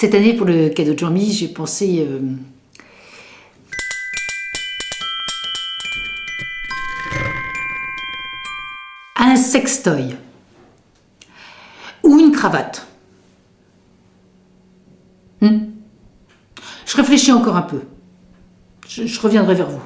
Cette année, pour le cadeau de Jean-Mi, j'ai pensé... euh, un sextoy. Ou une cravate. Hmm? Je réfléchis encore un peu. je reviendrai vers vous.